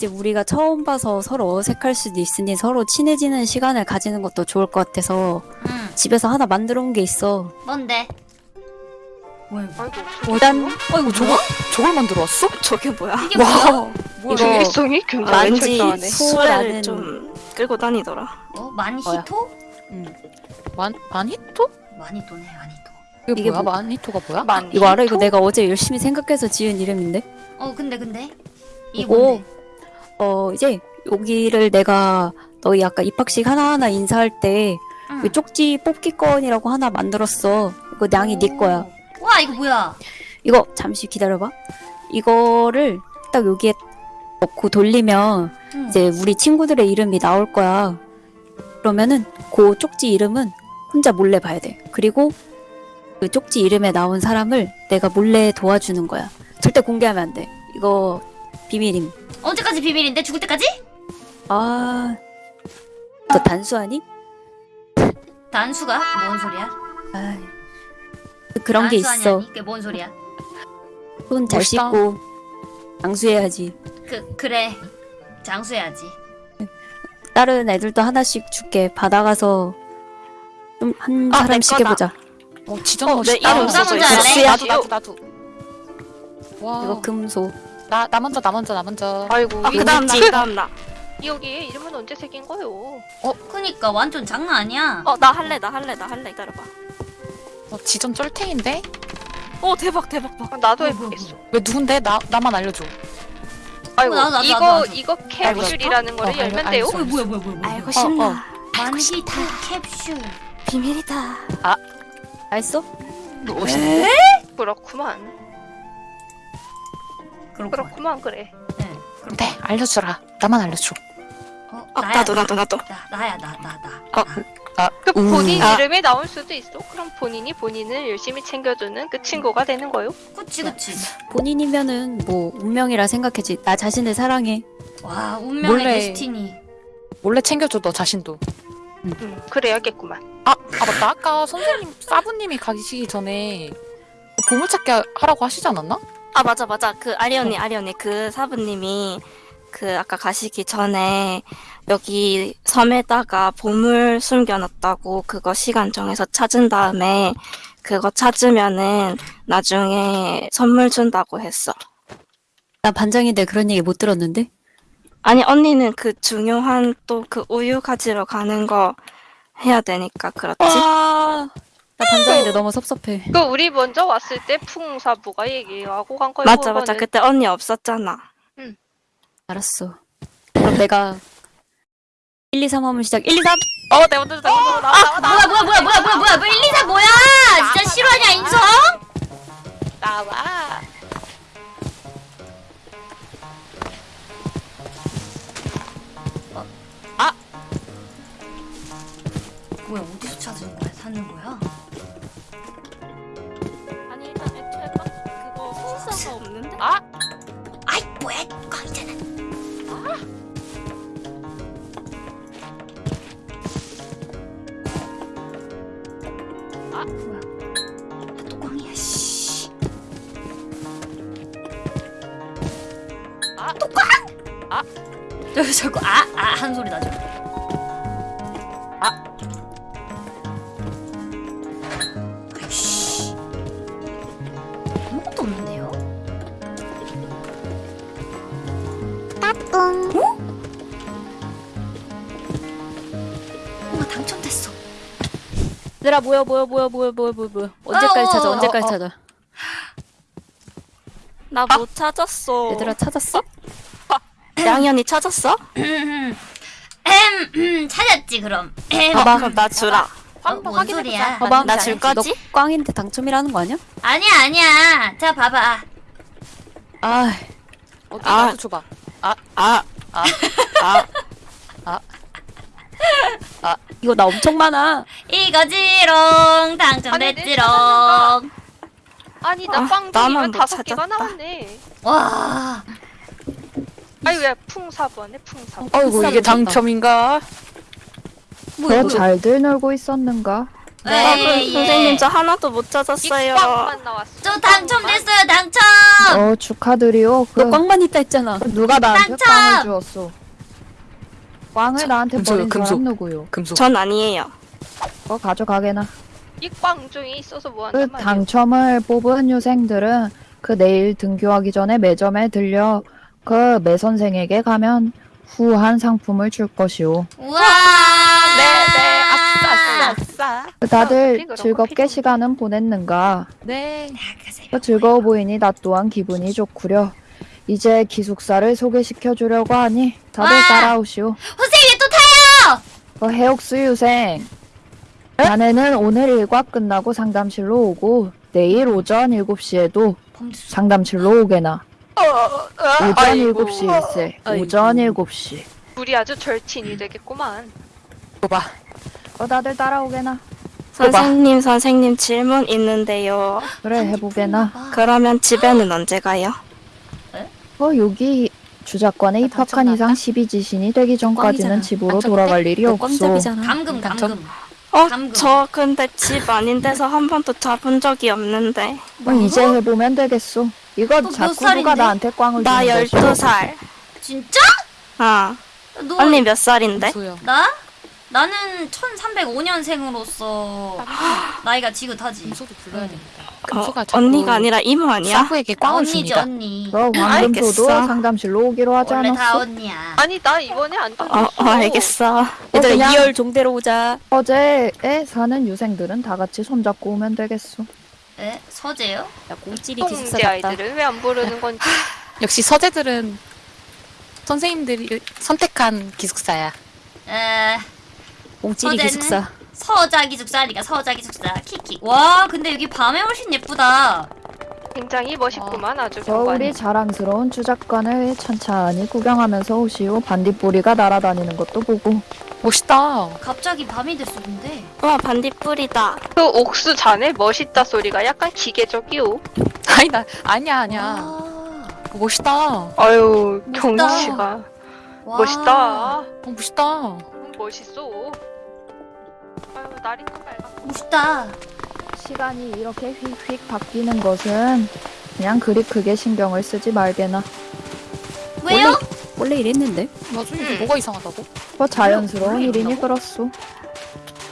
이제 우리가 처음 봐서 서로 어색할 수도 있으니 서로 친해지는 시간을 가지는 것도 좋을 것 같아서 응. 집에서 하나 만들어 온 게 있어. 뭔데? 뭐야 이거? 아이고 일단 아이고 저거 저걸 만들어 왔어? 저게 뭐야? 이게 뭐야? 뭐야? 중립성이 굉장히 왠지 철저하네. 수라는- 수레를 좀 끌고 다니더라. 어? 많이 뭐야? 히토? 만 마니토? 많이 도. 이게, 이게 뭐야? 뭐- 마니토가 뭐야? 만 이거 알아? 이거 내가 어제 열심히 생각해서 지은 이름인데. 어 근데 근데 이거 뭔데? 어 이제 여기를 내가 너희 아까 입학식 하나하나 인사할 때 응. 그 쪽지 뽑기 건이라고 하나 만들었어. 이거 냥이 네 거야. 와 이거 뭐야? 이거 잠시 기다려봐. 이거를 딱 여기에 넣고 돌리면 응. 이제 우리 친구들의 이름이 나올 거야. 그러면은 그 쪽지 이름은 혼자 몰래 봐야 돼. 그리고 그 쪽지 이름에 나온 사람을 내가 몰래 도와주는 거야. 절대 공개하면 안 돼. 이거 비밀임. 언제까지 비밀인데 죽을 때까지? 아, 너 단수하니? 단수가 뭔 소리야? 아, 그런 게 있어. 그게 뭔 소리야? 손 잘. 씻고 장수해야지. 그 그래 장수해야지. 다른 애들도 하나씩 줄게. 받아가서 좀 한 아, 내 사람씩. 해보자. 어 지정 어, 내 멋있다. 이름 써져 먼저 있어. 할래? 나도 나도 나도. 와. 이거 금소. 나, 나 먼저 나 먼저 나 먼저. 아이고 아, 그 다음 나 이거 그다음 나. 여기 이름은 언제 새긴 거요? 그니까 완전 장난 아니야. 어 나 할래 나 할래 나 할래 기다려봐. 어, 지정 쩔탱인데? 오 대박 대박 봐. 아, 나도 어, 해보겠어. 왜 누군데? 나 나만 알려줘. 아이고 나도, 나도, 이거 나도. 이거 알고 캡슐이라는 거를 어, 열면 돼요. 어, 뭐야 뭐야 뭐야 뭐야. 알고 어, 싶나? 어. 만히트 캡슐. 비밀이다. 다 했어? 멋있네. 그렇구만. 그렇고. 그렇구만 그래. 네. 네 알려주라. 나만 알려줘. 어, 아 나야, 나도 나도 나도. 나 나야 나 나 나. 어. 나. 그 음. 본인 아. 이름이 나올 수도 있어. 그럼 본인이 본인을 열심히 챙겨주는 그 친구가 되는 거요. 그치 그치. 본인이면은 뭐 운명이라 생각해지. 나 자신을 사랑해. 와 운명의 몰래. 데스티니. 몰래 챙겨줘 너 자신도. 음, 그래야겠구만. 아, 아 맞다. 아까 선생님 사부님이 가시기 전에 보물찾기 하- 하라고 하시지 않았나? 아 맞아 맞아 그 아리 언니 아리 언니 그 사부님이 그 아까 가시기 전에 여기 섬에다가 보물 숨겨놨다고 그거 시간 정해서 찾은 다음에 그거 찾으면은 나중에 선물 준다고 했어. 나 반장인데 그런 얘기 못 들었는데? 아니 언니는 그 중요한 또 그 우유 가지러 가는 거 해야 되니까 그렇지. 아, 나 반장인데 너무 섭섭해. 그 우리 먼저 왔을 때 풍사부가 얘기하고 간 거요. 맞아 맞아 그때 언니 없었잖아. 알았어. 그럼 내가 1, 2, 3 하면 시작. 1, 2, 3! 어, 내 먼저 내 먼저 나와 나와 뭐야 뭐야 뭐야 뭐야 뭐야 뭐야 뭐 1, 2, 3 뭐야? 진짜 실화냐 인성? 나와. 얘들아, 뭐야, 뭐야, 뭐야, 뭐야, 뭐야, 뭐야, 뭐야. 언제까지 어, 찾아, 어, 언제까지 어, 어. 찾아. 나 못 찾았어. 얘들아, 찾았어? 양이 언니 찾았어? 엠, 음, 찾았지 그럼. 엠. 봐봐. 그럼 나 주라. 어, 뭔 소리야? 봐봐. 나 줄 거지? 너 꽝인데 당첨이라는 거 아니야? 아니야 아니야. 자 봐봐. 아, 어디 아. 나도 줘봐. 아, 아. 아, 이거 나 엄청 많아. 이거지롱 당첨됐지롱. 아니 아, 나빵 나만 종이면 못 다섯 개가 찾았다. 나왔네. 와. 아니 왜 풍사부 하네 풍사부. 어이구 이게 당첨인가? 뭐야? 너 잘들 놀고 있었는가? 아, 네, 그 선생님 저 하나도 못 찾았어요. 저 당첨됐어요 당첨. 어 축하드리오. 그너 꽝만 있다 했잖아. 누가 나한테 당첨! 꽝을 주었어? 꽝을 나한테 버린 금소. 사람 누구요? 금속. 전 아니에요. 어 가져가게나. 이꽝중이 있어서 뭐그 한단 말이야. 당첨을 뽑은 유생들은 그 내일 등교하기 전에 매점에 들려 그 매 선생에게 가면 후한 상품을 줄 것이오. 우와. 네네 아싸 아싸 아싸. 그 다들 거 즐겁게 시간은 보냈는가? 네. 그 즐거워 보이니 나 또한 기분이 좋구려. 이제 기숙사를 소개시켜 주려고 하니 다들 와! 따라오시오. 선생님 또 타요. 어, 해옥수 유생. 자네는 오늘 일과 끝나고 상담실로 오고 내일 오전 7시에도 상담실로 오게나. 오전 아이고. 7시 일세. 아이고. 오전 7시. 둘이 아주 절친이 되겠구만. 봐봐. 어, 다들 따라오게나. 선생님, 선생님 질문 있는데요. 그래, 해보게나. 그러면 집에는 언제 가요? 어, 여기 주작관에 입학한 이상 12지신이 되기 전까지는. 집으로 돌아갈 일이 너 없어. 감금. 감금. 어, 감금. 저 근데 집 아닌 데서 한 번도 잡은 적이 없는데. 어, 이제 해보면 되겠어. 이거 몇 자꾸? 누가 나한테 꽝을 나 주는 것이오. 12살. 진짜? 어. 너 언니 몇 살인데? 나? 나는 1305년생으로서 나이가 지긋하지. 금소도 불러야 됩니다. 어, 금소가 자꾸 언니가 아니라 이모 아니야? 사부에게 꽝을 언니지 줍니다. 언니. 너 알겠어. 상담실로 오기로 하지 원래 다 않았어? 언니야. 아니 나 이번에 안 어, 당했어. 어, 알겠어. 얘들아 그냥- 2열 종대로 오자. 어제에 사는 유생들은 다 같이 손잡고 오면 되겠어. 에? 서재요? 야 공찌리 기숙사 똥대 같다. 아이들을 왜 안 부르는 건지. 역시 서재들은 선생님들이 선택한 기숙사야. 에 공찌리 서재는? 기숙사. 서자 기숙사니까 서자 기숙사 키키. 와 근데 여기 밤에 훨씬 예쁘다. 굉장히 멋있구만 아주 저 우리 경관이. 자랑스러운 주작관을 천천히 구경하면서 오시오. 반딧불이가 날아다니는 것도 보고. 멋있다. 갑자기 밤이 됐어 근데. 와, 반딧불이다. 그 옥수 자네 멋있다 소리가 약간 기계적이오. 아니 나 아니야 아니야. 와. 멋있다. 아유. 경치가 와. 멋있다. 어, 멋있다. 음, 멋있어. 날이 또 밝아. 멋있다. 시간이 이렇게 휙휙 바뀌는 것은 그냥 그리 크게 신경을 쓰지 말게나. 왜요? 원래 이랬는데. 맞아 이게 음. 뭐가 이상하다고? 뭐 자연스러운 일이니 그렇소.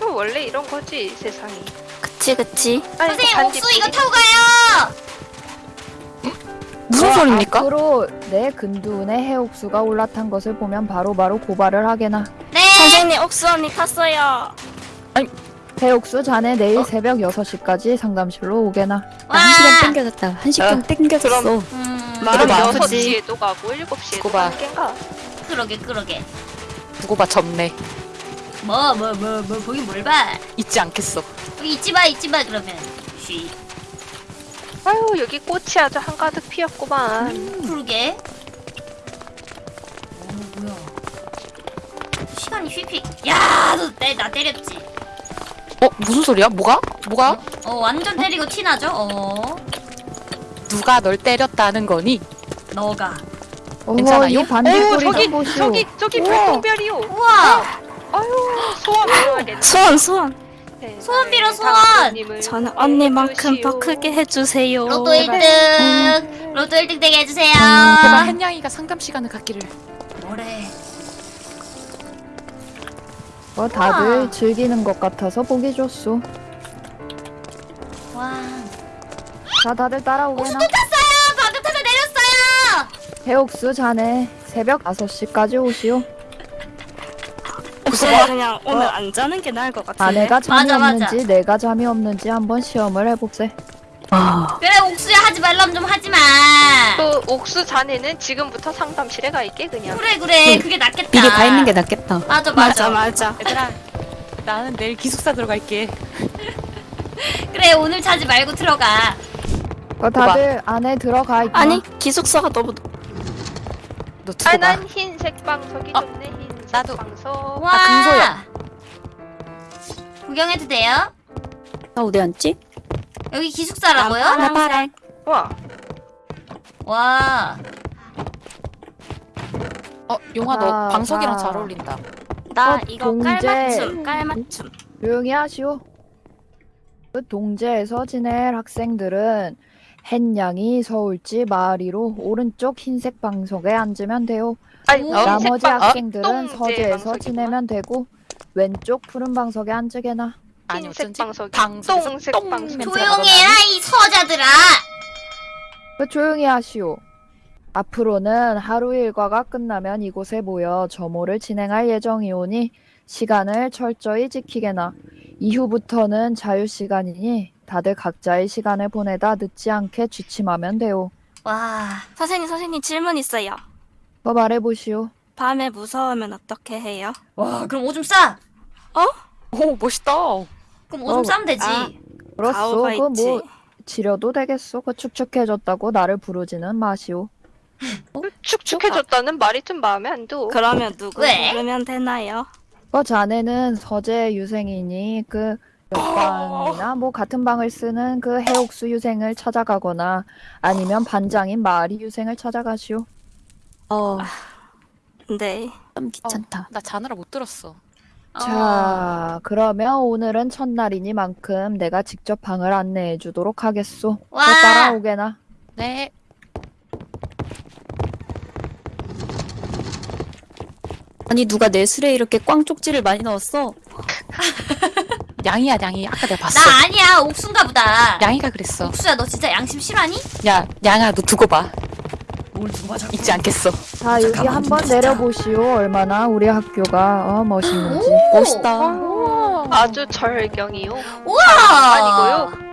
그 원래 이런 거지 세상이. 그치, 그치. 아니, 선생님 반딧불이- 옥수 이거 타고 가요. 무슨 어, 소리입니까? 앞으로 내 근두운에 해옥수가 올라탄 것을 보면 바로바로 고발을 하게나. 네. 선생님, 옥수 언니 탔어요. 해옥수 자네 내일 새벽 6시까지 상담실로 오게나. 와. 나한 시간 땡겨졌다. 한 시간 땡겨졌어. 그럼- 음, 말은 그럼 아프지. 6시에도 가고 7시에도 두고 봐. 가는 겐가? 그러게 그러게. 두고 봐 접네. 뭐 뭐 뭐 뭐 보긴 뭘 봐. 잊지 않겠어. 잊지 마 잊지 마 그러면. 쉬. 아유 여기 꽃이 아주 한가득 피었구만. 그러게. 어 뭐야. 시간이 휙휙. 야, 너나 때렸지. 어 무슨 소리야? 뭐가? 뭐가? 어 완전 때리고 티 나죠? 어 누가 널 때렸다는 거니? 너가. 괜찮아요? 이 반딧불이 오 저기 좀 보시오. 저기 저기 우와. 별똥별이요. 우와. 아유 소원 빌어야겠네. 소원, 소원. 세상에, 소원 빌어, 소원. 당신님을 저는 언니만큼 해주시오. 더 크게 해주세요. 로또 1등. 로또 1등 되게 해주세요. 제발 햇냥이가 상담 시간을 갖기를. 뭐래. 어, 다들 우와. 즐기는 것 같아서 보기 좋소. 와. 자, 다들 따라오게나. 탔어요. 방금 타서 내렸어요. 해옥수 자네 새벽 5시까지 오시오. 옥수 언니 그냥 오늘 안 자는 게 나을 것 같은데. 아내가 잠이 맞아, 맞아. 없는지 내가 잠이 없는지 한번 시험을 해봅세. 그래 옥수야 하지 말라면 좀 하지 마. 그 옥수 자네는 지금부터 상담실에 가 있게 그냥. 그래 그래 그게 낫겠다. 미리 가 있는 게 낫겠다. 맞아 맞아, 맞아. 맞아. 얘들아 나는 내일 기숙사 들어갈게. 그래 오늘 자지 말고 들어가. 어, 다들 안에 들어가 있고. 아니, 기숙사가 너무 너 봐. 아난 흰색 방석이 어, 좋네 흰색 나도. 방석. 와. 아, 금소야. 구경해도 돼요? 나 어디 앉지? 여기 기숙사라고요? 나 파랑. 와 와. 어 용아 너 아, 방석이랑 아. 잘 어울린다. 나 어, 이거 동제. 깔맞춤, 깔맞춤. 조용히 하시오. 그 동제에서 지낼 학생들은 햇냥이 서울지 마을이로 오른쪽 흰색 방석에 앉으면 돼요. 아니 오. 나머지 흰색 방- 학생들은 똥제 서재에서. 지내면 되고 왼쪽 푸른 방석에 앉으게나. 아니 흰색 어쩐지 방석이 방송에서 똥색 똥 방석. 냄새가 조용해라 이 서자들아. 그 조용히 하시오. 앞으로는 하루 일과가 끝나면 이곳에 모여 점호를 진행할 예정이오니 시간을 철저히 지키게나. 이후부터는 자유 시간이니 다들 각자의 시간을 보내다 늦지 않게 취침하면 돼요. 와 선생님, 선생님 질문 있어요. 뭐 말해보시오. 밤에 무서우면 어떻게 해요? 와 그럼 오줌 싸. 오 멋있다. 그럼 오줌 어, 싸면 되지. 아. 그렇소. 가오가 그 있지. 뭐 치료도 되겠소. 그 축축해졌다고 나를 부르지는 마시오. 축축해졌다는 말이 좀 마음에 안 들. 그러면 누구 왜? 부르면 되나요? 그 자네는 서재 유생이니 그 옆방이나 뭐 같은 방을 쓰는 그 해옥수 유생을 찾아가거나 아니면 반장인 마리 유생을 찾아가시오. 어, 네. 좀 귀찮다. 나 자느라 못 들었어. 어. 자, 그러면 오늘은 첫날이니만큼 내가 직접 방을 안내해 주도록 하겠소. 와. 너 따라오게나. 네. 아니 누가 내 술에 이렇게 꽝 쪽지를 많이 넣었어? 양이야 양이. 아까 내가 봤어. 나 아니야 옥순가 보다. 양이가 그랬어. 옥수야 너 진짜 양심 실화니? 야 양아 너 두고 봐. 잊지 않겠어. 자, 여기 한번 내려보시오. 얼마나 우리 학교가 어, 멋있는지. 멋있다. 아주 절경이요. 우와. 아니고요.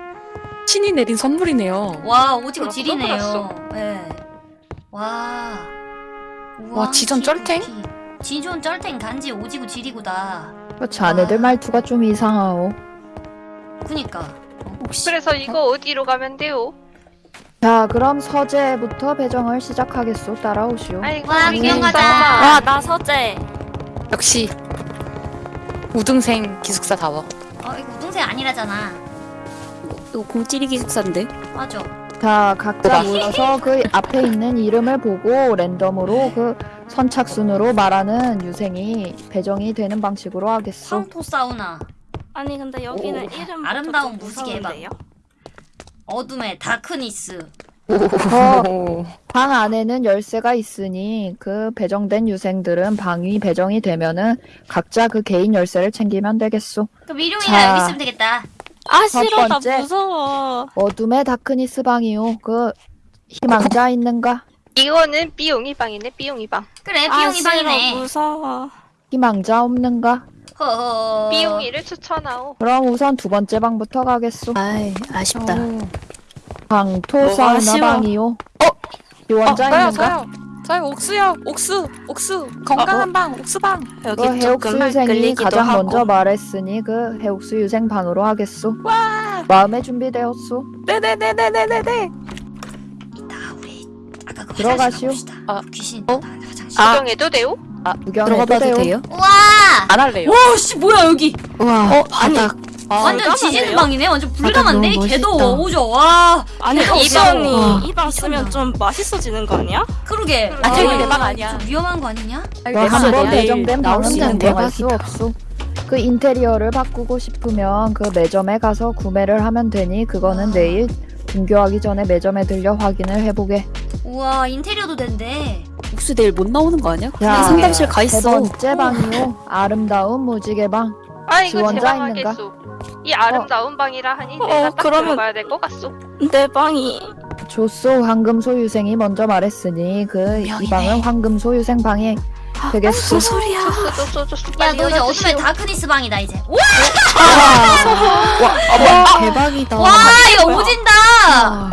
신이 내린 선물이네요. 와 오지고 그렇소, 지리네요. 예. 와. 우와, 와, 지전 쩔탱? 지존 쩔탱 간지 오지고 지리고다. 그 자네들 와. 말투가 좀 이상하오. 그니까. 혹시 그래서 이거 어디로 가면 돼요? 자, 그럼 서재부터 배정을 시작하겠소. 따라오시오. 아이고 와, 우리 구경 가자. 아, 나 서재. 역시 우등생 기숙사다워. 어 이거 우등생 아니라잖아. 이거 공찌리 기숙사인데? 맞아. 자, 각자 모여서 그 앞에 있는 이름을 보고 랜덤으로 그 선착순으로 말하는 유생이 배정이 되는 방식으로 하겠소. 황토 사우나. 아니 근데 여기는 오, 이름 아름다운 무지개 방. 무서운데요? 어둠의 다크니스. 어, 방 안에는 열쇠가 있으니 그 배정된 유생들은 방이 배정이 되면은 각자 그 개인 열쇠를 챙기면 되겠소. 그럼 일용이가 자. 여기 있으면 되겠다. 아첫 싫어 나 번째. 무서워. 어둠의 다크니스 방이요. 그 희망자 있는가? 이거는 삐용이 방이네 삐용이 방. 그래 아 비용이 싫어 방이네. 무서워. 희망자 없는가? 허허. 삐용이를 추천하오. 그럼 우선 두 번째 방부터 가겠소. 아이 아쉽다. 방토 뭐가 사우나 아쉬워? 방이요. 어? 있는가? 저요. 저요 옥수요. 옥수 옥수 건강한 방 옥수방. 여기 그 해옥수 유생이 가장 하고. 먼저 말했으니 그 해옥수 유생 방으로 하겠소. 와. 마음에 준비되었소. 네네네네네네네. 이따 우리 아까 그 들어가시오. 화장실 가봅시다. 아. 귀신 어? 아. 구경해도 돼요? 구경해도 들어가봐도 돼요. 돼요? 우와. 안 할래요. 와 씨 뭐야 여기. 와, 어, 아니. 바닥. 아, 완전 깜깜한데요? 지지는 방이네. 완전 불감한데. 너무 멋있다. 오죠. 와. 아니 개도 이 없어. 방이 와. 이방 쓰면 좀 맛있어지는 거 아니야? 그러게. 아, 어, 저기 내 방 아니야. 좀 위험한 거 아니냐? 너한번 배정된 나올 방은 수 있는 변경할 대박이다. 수 없소. 그 인테리어를 바꾸고 싶으면 그 매점에 가서 구매를 하면 되니 그거는 아. 내일 등교하기 전에 매점에 들려 확인을 해보게. 우와 인테리어도 된대. 혹시 내일 못 나오는 거 아니야? 자, 그냥 상담실 가세 있어. 번째 방이요. 아름다운 무지개 방. 아 이거 지원자 제방 있는가? 하겠소. 이 아름다운 방이라 하니 어, 내가 딱 그러면- 들어가야 될 것 같소. 내 방이 조소 황금 소 유생이 먼저 말했으니 그 이 명이네. 방은 황금 소 유생 방이 되겠소. 무슨 소리야? 소스 소스 소스 야 빨리 너 이제. 어둠의 다크니스 방이다 이제. 와, 와, 대박이다. 와 이거 오진다.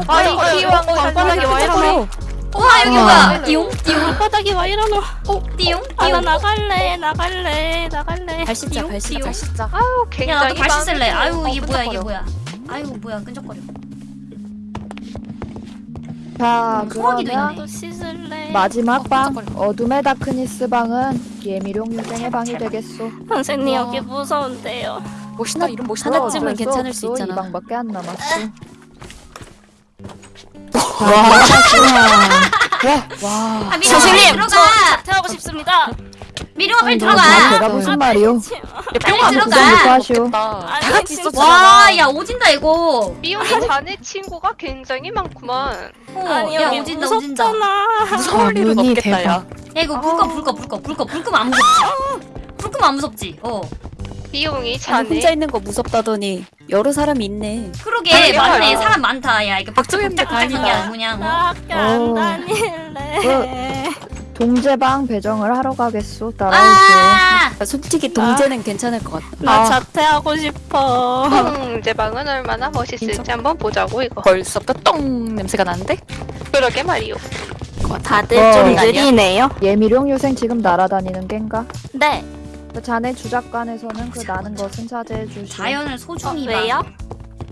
어, 어, 기왕 어, 어, 방바닥이 와 이러네. 와 여기 와. 뭐야? 띠용 띠용 방바닥이 와 이러노. 띠용 아나 띠용. 나갈래 나갈래 나갈래. 발 씻자, 발 씻자. 발 씻자. 아유 야 굉장히 나도 발 씻을래. 마음에 아유. 이게 어, 뭐야 이게 끈적거려. 뭐야? 아유 뭐야 끈적거려. 자, 소화기도 그러면 있네. 나도 씻을래. 마지막 어, 방 깜짝거려. 어둠의 다크니스 방은 예미룡 유생의 방이 되겠소. 선생님 우와. 여기 무서운데요. 멋있다 이름 멋있다. 하나쯤은 괜찮을 수. 있잖아. 이 방밖에 안 남았어. 와, 아 미리 선생님 들어가. 저 자퇴하고 싶습니다. 미룡아 빨리 아니, 들어가. 너 제가 무슨 말이요? 빨리 들어가. 하시오. 다 같이 진짜. 있었잖아. 와, 야 오진다 이거. 미용이 자네 친구가 굉장히 많구만. 어, 아니 야 여기 오진다 오진다. 무섭잖아. 무서울 일은 문이 없겠다 대박. 야. 야 이거 불꺼 불꺼 불꺼 불꺼불 끄면 안 무섭지. 불 끄면 안 무섭지. 어. 미용이 아니, 혼자 있는 거 무섭다더니 여러 사람이 있네. 그러게 아니, 맞네 야. 사람 많다. 야 이거 박정현인데 박짝박짝한 게. 아니고 그냥. 어? 안 어. 다닐래. 동제방 배정을 하러 가겠소. 따라오시오. 아, 아, 솔직히 동재는 괜찮을 것 같다. 나 아. 자퇴하고 싶어. 제 방은 얼마나 멋있을지 한번 보자고 이거. 벌써부터 똥 냄새가 나는데? 그러게 말이오. 다들 어. 좀? 느리네요. 예미룡 유생 지금 날아다니는 겐가? 네. 그 자네 주작관에서는 그 나는 것은 자제해 주시오. 자연을 어, 소중히 봐. 왜요?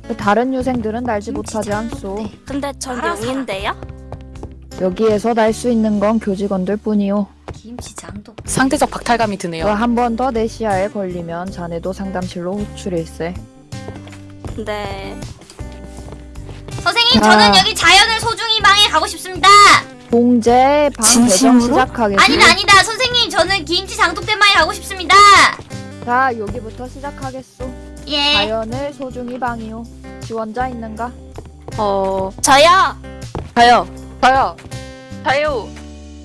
그 다른 유생들은 날지 못하지 않소. 근데 전. 용인데요. 여기에서 날 수 있는 건 교직원들 뿐이오. 김치장도. 상대적 박탈감이 드네요. 한 번 더 내 시야에 걸리면 자네도 상담실로 호출일세. 네. 선생님 아. 저는 여기 자연을 소중히 방에 가고 싶습니다. 봉제 방 배정 진심으로? 시작하겠습니다. 아니다 아니다 선생님 저는 김치 장독대 방에 가고 싶습니다. 자 여기부터 시작하겠소. 예. 자연을 소중히 방이오. 지원자 있는가? 어 저요. 가요. 저요. 자요.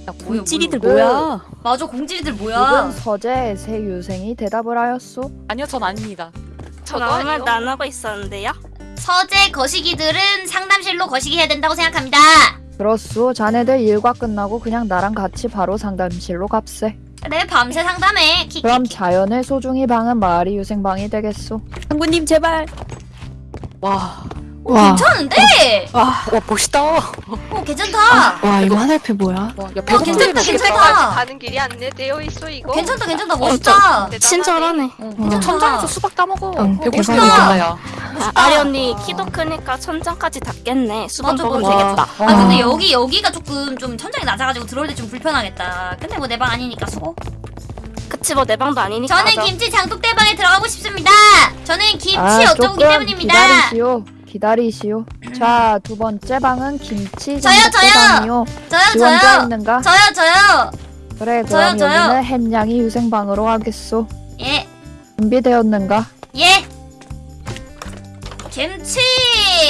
야, 뭐야, 찌리들 뭐야. 뭐야? 맞아 공지리들 이번 뭐야? 서재 새 유생이 대답을 하였소. 아니요, 전 아닙니다. 저도 아무. 말도 안 하고 있었는데요. 서재 거시기들은 상담실로 거시기 해야 된다고 생각합니다. 그렇소. 자네들 일과 끝나고 그냥 나랑 같이 바로 상담실로 갑세. 그래 밤새 상담해. 키키. 그럼 자연을 소중히 방은 마을이 유생방이 되겠소. 상구님 제발. 와, 오, 괜찮은데? 와, 와 멋있다. 와, 오 괜찮다. 와 이거 화살표 뭐야? 야, 어, 괜찮다. 괜찮다. 가는 길이 안내되어 있어 이거. 괜찮다 괜찮다 멋있다. 대단하네. 친절하네. 진짜 천장에서 수박 따먹어. 응, 배고플 대박이다. 일이겠다, 야. 아, 아리 언니 키도 크니까 천장까지 닿겠네. 수박 맞아, 먹으면 맞아. 되겠다. 아 근데 여기 여기가 조금 좀 천장이 낮아가지고 들어올 때 좀 불편하겠다. 근데 뭐 내 방 아니니까 수고. 그치 뭐 내 방도 아니니까. 저는 맞아. 김치 장독대 방에 들어가고 싶습니다. 저는 김치 아, 어쩌기 조금 때문입니다. 기다리시오. 기다리시오. 자, 두 번째 방은 김치 저요, 저요. 장독대방이요. 저요 지원자 저요 있는가? 저요 저요. 그래, 저요, 그럼 저요. 여기는 햇냥이 유생방으로 하겠소. 예 준비되었는가? 예. 김치.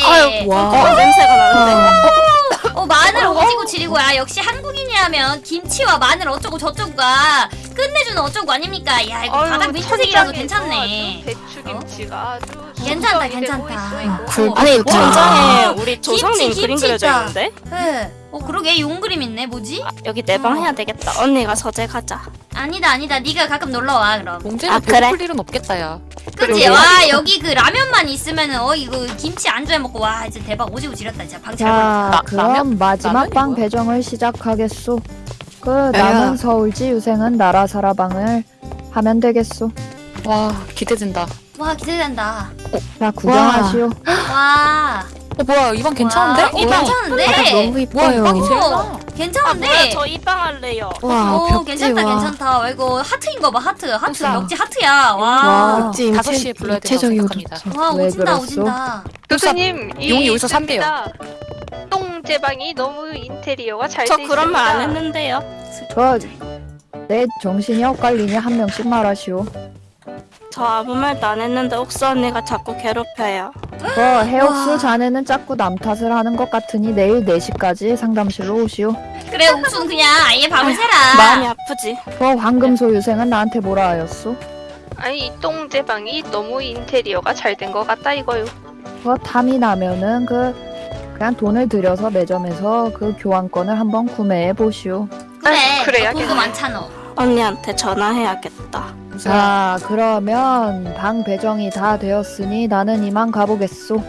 아유 와. 어, 냄새가 나는데. 어 마늘 오지고 지리고 야 역시 한국인이라면 김치와 마늘 어쩌고 저쩌고가 끝내주는 어쩌고 아닙니까? 야 이거 바닥 민트색이라서 천장에서 괜찮네. 배추김치가 아주 괜찮다, 괜찮다. 이거. 굴- 아니 와. 천장에 우리 조상님 김치, 그림 김치 그려져. 있는데 네. 어 그러게 용 그림 있네. 뭐지? 여기 내 방 해야 되겠다. 언니가 서재 가자. 아니다 아니다. 네가 가끔 놀러 와 그럼. 봉제는 아, 그래? 배고플 일은 없겠다, 야. 그치? 와 여기 그 라면만 있으면은 어 이거 김치 안주해 먹고 와 이제 대박 오지고 지렸다 진짜 방잘 자, 라- 그럼 라면? 마지막 방 뭐야? 배정을 시작하겠소. 그 야. 남은 서울지 유생은 나라 사라방을 하면 되겠소. 와, 기대된다. 와 기대된다. 자, 구경하시오. 와. 어, 뭐야, 이 방 괜찮은데? 와, 어 괜찮은데? 와, 이 이뻐요. 방이 제일 어, 나. 아 괜찮은데? 저이방 할래요. 와 오 벽지 괜찮다 와. 괜찮다. 와, 이거 하트인 거 봐 하트 하트. 역지 하트야. 와. 와. 벽지 다섯 입체- 시에 불러야 된다고. 좋죠. 와왜 오진다? 오진다. 교수님 이 용이 여기서 있습니다. 똥제 방이 너무 인테리어가 잘저돼 그런 말 안. 했는데요. 그, 내 정신이 엇갈리니 한 명씩 말하시오. 저 아무 말도 안 했는데 옥수 언니가 자꾸 괴롭혀요. 그 해옥수 와. 자네는 자꾸 남 탓을 하는 것 같으니 내일 4시까지 상담실로 오시오. 그래 옥순 그냥 아예 밤을 새라. 마음이 아프지. 그 황금소 유생은 나한테 뭐라 하였소? 아니 이 똥제방이 너무 인테리어가 잘 된 것 같다 이거요. 그 탐이 나면은 그 그냥 돈을 들여서 매점에서 그 교환권을 한번 구매해 보시오. 그래. 그래야겠네. 너 돈도 많잖아. 언니한테 전화해야겠다. 자, 그러면 방 배정이 다 되었으니 나는 이만 가보겠소.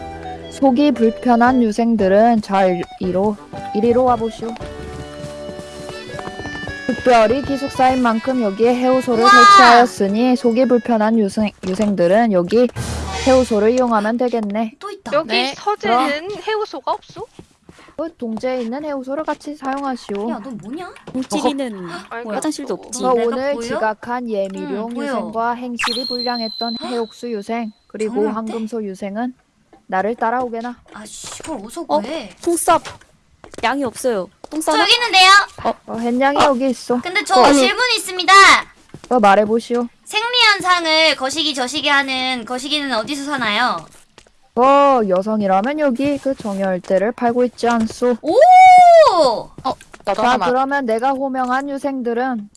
속이 불편한 유생들은 잘 이로 이리로 와보시오. 특별히 기숙사인 만큼 여기에 해우소를! 설치하였으니 속이 불편한 유생, 유생들은 여기 해우소를 이용하면 되겠네. 또 있다. 여기 네. 서재는 해우소가 없어? 그 동제에 있는 해우소를 같이 사용하시오. 야 너 뭐냐? 찌리는 아이고. 화장실도 없지. 그 내가 오늘 보여? 지각한 예미룡 응. 유생과 행실이 불량했던 해옥수 유생 그리고 황금소 유생은 나를 따라오게나. 아씨 그걸 어디서 어? 구해? 통쌉 양이 없어요. 똥저 싸나? 여기 있는데요. 어, 햇냥이 여기 있어. 근데 저 아니. 질문 있습니다. 어, 말해보시오. 생리현상을 거시기 저시기 하는 거시기는 어디서 사나요? 어, 여성이라면 여기 그 정열대를 팔고 있지 않소. 오! 나도 자, 하나만. 그러면 내가 호명한 유생들은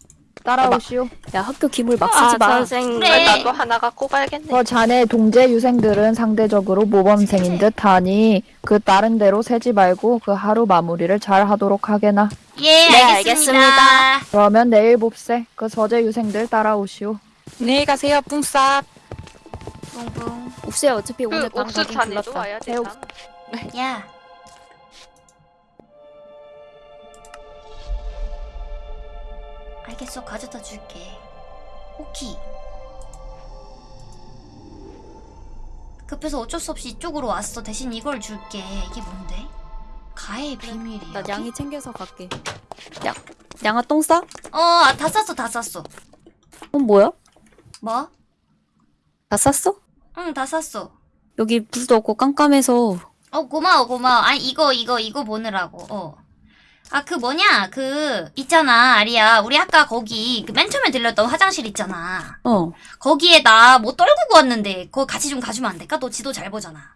따라오시오. 야 학교 기물 막아 쓰지 마. 선생님 그래. 나도 하나 갖고 가야겠네. 어, 자네 동제 유생들은 상대적으로 모범생인 듯 하니 그 다른 데로 새지 말고 그 하루 마무리를 잘 하도록 하게나. 예, 네, 알겠습니다. 알겠습니다. 그러면 내일 봅세. 그 서재 유생들 따라오시오. 안녕히 가세요, 뿡쌉. 뿡뿡. 옥수야 어차피 그 오늘 밤 옥수 가긴 자네도 불렀다. 와야 새우- 되나? 야. 알겠어, 가져다 줄게. 오키. 급해서 어쩔 수 없이 이쪽으로 왔어. 대신 이걸 줄게. 이게 뭔데? 가의 비밀이야. 나 양이 챙겨서 갈게. 양 양아 똥 싸? 어, 아, 다 쌌어, 다 쌌어. 그건 뭐야? 뭐? 다 쌌어? 응, 다 쌌어. 여기 불도 없고 깜깜해서 어, 고마워, 고마워. 아니, 이거, 이거, 이거 보느라고, 어. 아, 그 뭐냐, 그, 있잖아, 아리야. 우리 아까 거기, 그 맨 처음에 들렸던 화장실 있잖아. 어 거기에 나 뭐 떨구고 왔는데, 그거 같이 좀 가주면 안 될까? 너 지도 잘 보잖아.